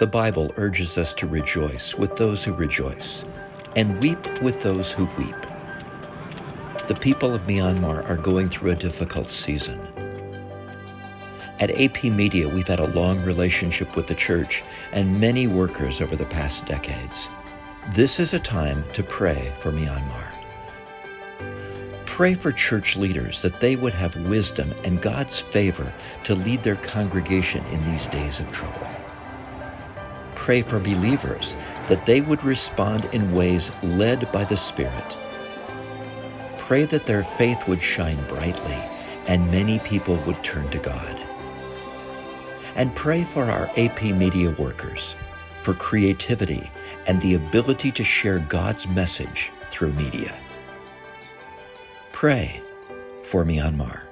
The Bible urges us to rejoice with those who rejoice and weep with those who weep. The people of Myanmar are going through a difficult season. At AP Media, we've had a long relationship with the church and many workers over the past decades. This is a time to pray for Myanmar. Pray for church leaders that they would have wisdom and God's favor to lead their congregation in these days of trouble. Pray for believers that they would respond in ways led by the Spirit. Pray that their faith would shine brightly and many people would turn to God. And pray for our AP Media workers for creativity and the ability to share God's message through media. Pray for Myanmar.